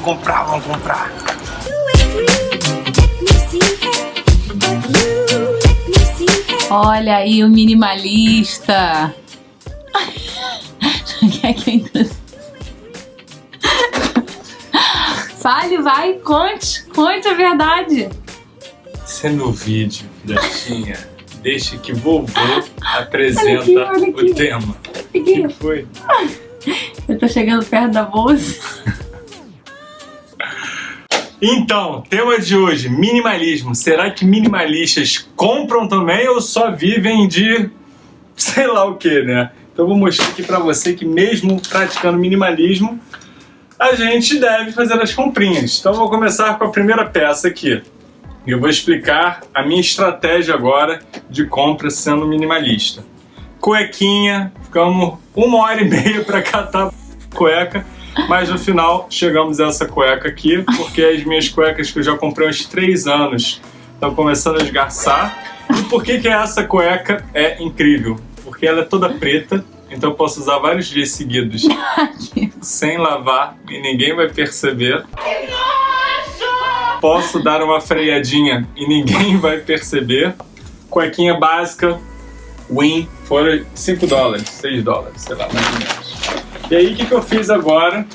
vamos comprar, vamos comprar. Olha aí o minimalista. Quer que eu Fale, vai, conte, conte a verdade. Sendo vídeo, filhotinha, deixe que vovô apresenta aqui. o tema. O que foi? Eu tô chegando perto da bolsa. Então, tema de hoje, minimalismo. Será que minimalistas compram também ou só vivem de sei lá o que, né? Então eu vou mostrar aqui pra você que mesmo praticando minimalismo, a gente deve fazer as comprinhas. Então eu vou começar com a primeira peça aqui. Eu vou explicar a minha estratégia agora de compra sendo minimalista. Cuequinha, ficamos uma hora e meia para catar cueca mas no final chegamos a essa cueca aqui, porque as minhas cuecas que eu já comprei há uns 3 anos estão começando a esgarçar. E por que, que essa cueca é incrível? Porque ela é toda preta, então eu posso usar vários dias seguidos sem lavar e ninguém vai perceber. Posso dar uma freadinha e ninguém vai perceber. Cuequinha básica, Win, foram 5 dólares, 6 dólares, sei lá, mais ou menos. E aí, o que, que eu fiz agora?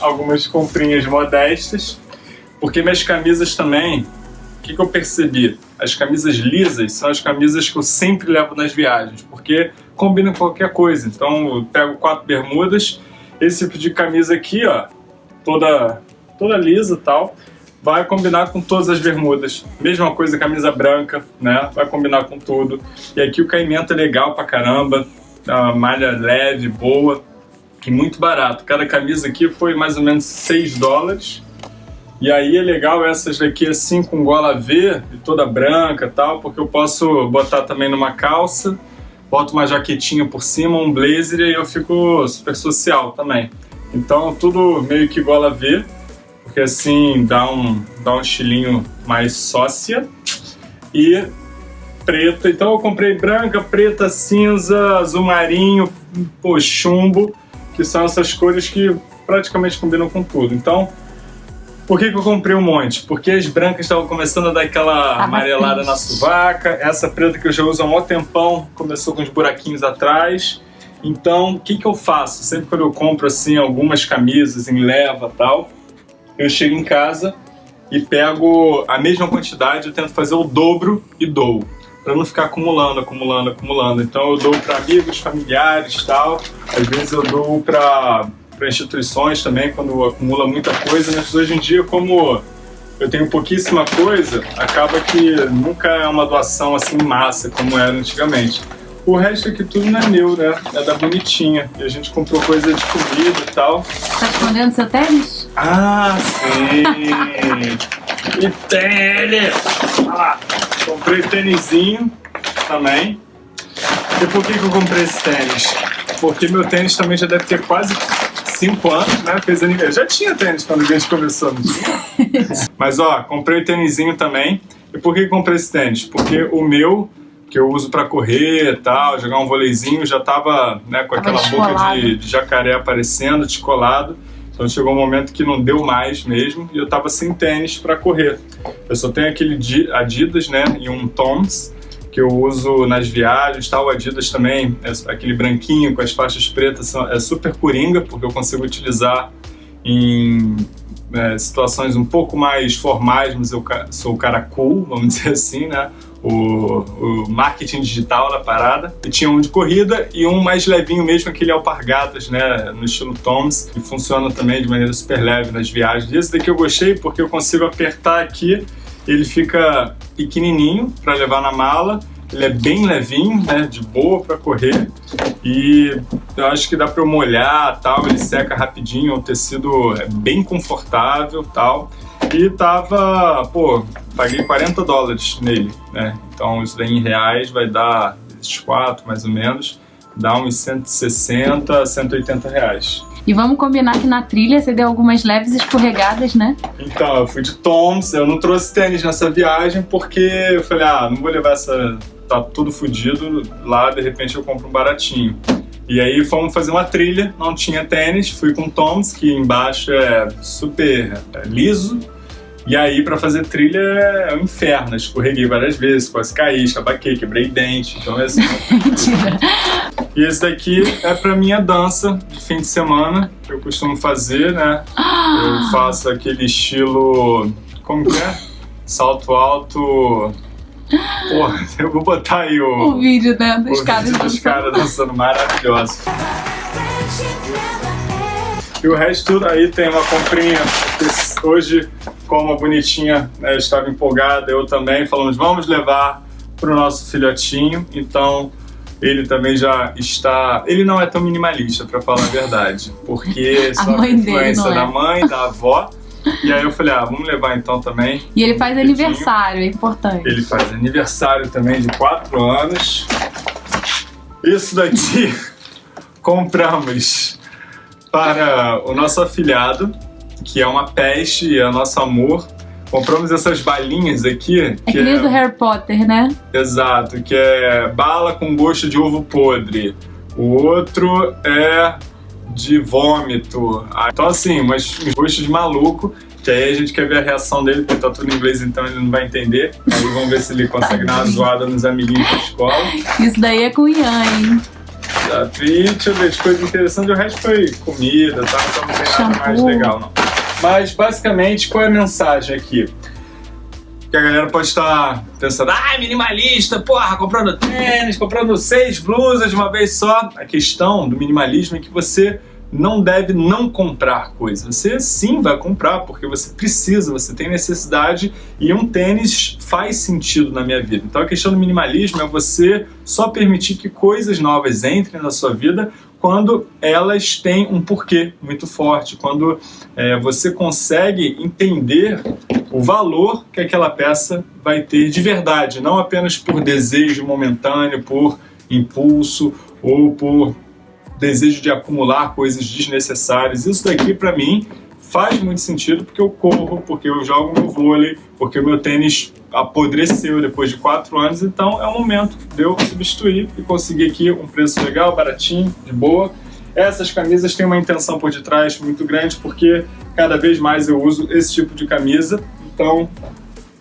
Algumas comprinhas modestas, porque minhas camisas também, o que, que eu percebi? As camisas lisas são as camisas que eu sempre levo nas viagens, porque combinam com qualquer coisa. Então, eu pego quatro bermudas, esse tipo de camisa aqui, ó, toda, toda lisa e tal, vai combinar com todas as bermudas. Mesma coisa, camisa branca, né? Vai combinar com tudo. E aqui o caimento é legal pra caramba, a malha leve, boa muito barato. Cada camisa aqui foi mais ou menos 6 dólares. E aí é legal essas daqui assim com gola V toda branca e tal, porque eu posso botar também numa calça, boto uma jaquetinha por cima, um blazer e eu fico super social também. Então tudo meio que gola V, porque assim dá um, dá um estilinho mais sócia. E preta, então eu comprei branca, preta, cinza, azul marinho, pô, chumbo que são essas cores que praticamente combinam com tudo. Então, por que, que eu comprei um monte? Porque as brancas estavam começando a dar aquela amarelada na suvaca, essa preta que eu já uso há um tempão começou com os buraquinhos atrás. Então, o que, que eu faço? Sempre quando eu compro assim algumas camisas em leva tal, eu chego em casa e pego a mesma quantidade, eu tento fazer o dobro e dou para não ficar acumulando, acumulando, acumulando. Então eu dou para amigos, familiares, tal. Às vezes eu dou para instituições também quando acumula muita coisa, mas hoje em dia como eu tenho pouquíssima coisa, acaba que nunca é uma doação assim massa como era antigamente. O resto aqui tudo não é meu, né? É da bonitinha. E a gente comprou coisa de comida e tal. Tá escondendo seu tênis? Ah, sim! e tênis! Olha lá! Comprei tênisinho também. E por que, que eu comprei esse tênis? Porque meu tênis também já deve ter quase 5 anos, né? Fez aniversário. Já tinha tênis quando a gente começou, não tinha? Mas ó, comprei o tênisinho também. E por que comprei esse tênis? Porque o meu, que eu uso para correr e tal, jogar um voleizinho, já tava né, com aquela boca de, de jacaré aparecendo, descolado. Então chegou um momento que não deu mais mesmo e eu tava sem tênis para correr. Eu só tenho aquele Adidas, né, e um Toms que eu uso nas viagens, tal. Adidas também, é aquele branquinho com as faixas pretas, é super coringa, porque eu consigo utilizar em é, situações um pouco mais formais, mas eu sou o cara cool, vamos dizer assim, né? O, o, marketing digital da parada. E tinha um de corrida e um mais levinho mesmo, aquele alpargatas, né? No estilo Toms, que funciona também de maneira super leve nas viagens. Esse daqui eu gostei porque eu consigo apertar aqui, ele fica pequenininho para levar na mala ele é bem levinho, né, de boa para correr e eu acho que dá para eu molhar, tal, ele seca rapidinho, o tecido é bem confortável, tal. E tava, pô, paguei 40 dólares nele, né? Então isso daí em reais vai dar esses quatro mais ou menos, dá uns 160, 180 reais. E vamos combinar que na trilha você deu algumas leves escorregadas, né? Então, eu fui de Toms, eu não trouxe tênis nessa viagem porque eu falei, ah, não vou levar essa tá tudo fodido, lá de repente eu compro um baratinho. E aí fomos fazer uma trilha, não tinha tênis, fui com Toms, que embaixo é super é, liso, e aí, pra fazer trilha é um inferno. Escorreguei várias vezes, quase caí, escabaquei, quebrei dente. Então é assim. Mentira. E esse daqui é pra minha dança de fim de semana, que eu costumo fazer, né? Eu faço aquele estilo. Como que é? Salto alto. Porra, eu vou botar aí o. O vídeo, né? Dos caras vídeo dos dançando. caras dançando maravilhoso. E o resto tudo aí tem uma comprinha. Hoje, como a bonitinha né, estava empolgada, eu também, falamos, vamos levar para o nosso filhotinho. Então, ele também já está. Ele não é tão minimalista, para falar a verdade, porque A só dele influência é. da mãe, da avó. E aí eu falei, ah, vamos levar então também. E ele faz Bonitinho. aniversário, é importante. Ele faz aniversário também de 4 anos. Isso daqui compramos para o nosso afilhado, que é uma peste é nosso amor. Compramos essas balinhas aqui. É que que nem do Harry Potter, né? Exato, que é bala com gosto de ovo podre. O outro é de vômito. Ah, Então, assim, mas uns gostos de maluco. Que aí a gente quer ver a reação dele, porque tá tudo em inglês, então ele não vai entender. Aí vamos ver se ele consegue dar uma zoada nos amiguinhos da escola. Isso daí é com o Ian, hein? E deixa eu ver, de coisa interessante, o resto foi comida, tá? Então não tem nada mais legal, não. Mas basicamente, qual é a mensagem aqui? Que a galera pode estar pensando, ah, minimalista, porra, comprando tênis, comprando seis blusas de uma vez só. A questão do minimalismo é que você não deve não comprar coisas. Você sim vai comprar, porque você precisa, você tem necessidade e um tênis faz sentido na minha vida. Então a questão do minimalismo é você só permitir que coisas novas entrem na sua vida quando elas têm um porquê muito forte, quando é, você consegue entender o valor que aquela peça vai ter de verdade, não apenas por desejo momentâneo, por impulso ou por desejo de acumular coisas desnecessárias. Isso daqui para mim faz muito sentido porque eu corro, porque eu jogo meu vôlei, porque o meu tênis apodreceu depois de quatro anos, então é o momento de eu substituir e conseguir aqui um preço legal, baratinho, de boa. Essas camisas têm uma intenção por detrás muito grande porque cada vez mais eu uso esse tipo de camisa, então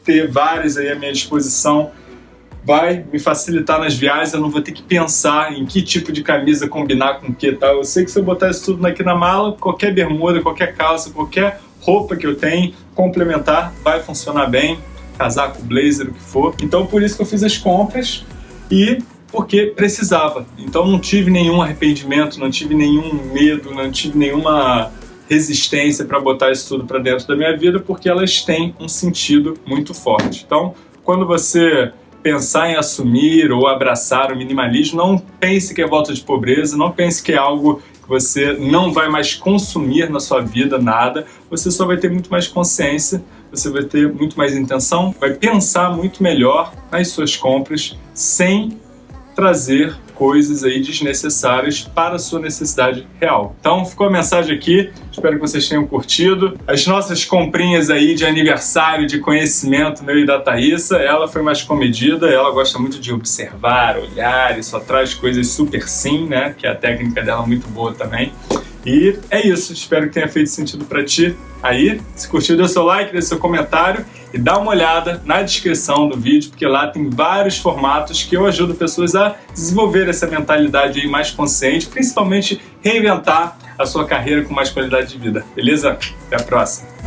ter várias aí à minha disposição vai me facilitar nas viagens, eu não vou ter que pensar em que tipo de camisa combinar com o que tal. Eu sei que se eu botar isso tudo aqui na mala, qualquer bermuda, qualquer calça, qualquer roupa que eu tenho, complementar, vai funcionar bem, casaco, blazer, o que for. Então por isso que eu fiz as compras e porque precisava. Então não tive nenhum arrependimento, não tive nenhum medo, não tive nenhuma resistência para botar isso tudo para dentro da minha vida, porque elas têm um sentido muito forte. Então, quando você pensar em assumir ou abraçar o minimalismo, não pense que é volta de pobreza, não pense que é algo que você não vai mais consumir na sua vida nada, você só vai ter muito mais consciência, você vai ter muito mais intenção, vai pensar muito melhor nas suas compras sem trazer coisas aí desnecessárias para a sua necessidade real. Então ficou a mensagem aqui, espero que vocês tenham curtido. As nossas comprinhas aí de aniversário, de conhecimento meu e da Thaísa, ela foi mais comedida, ela gosta muito de observar, olhar e só traz coisas super sim, né? Que a técnica dela é muito boa também. E é isso, espero que tenha feito sentido para ti aí. Se curtiu, dê seu like, dê seu comentário e dá uma olhada na descrição do vídeo, porque lá tem vários formatos que eu ajudo pessoas a desenvolver essa mentalidade aí mais consciente, principalmente reinventar a sua carreira com mais qualidade de vida. Beleza? Até a próxima!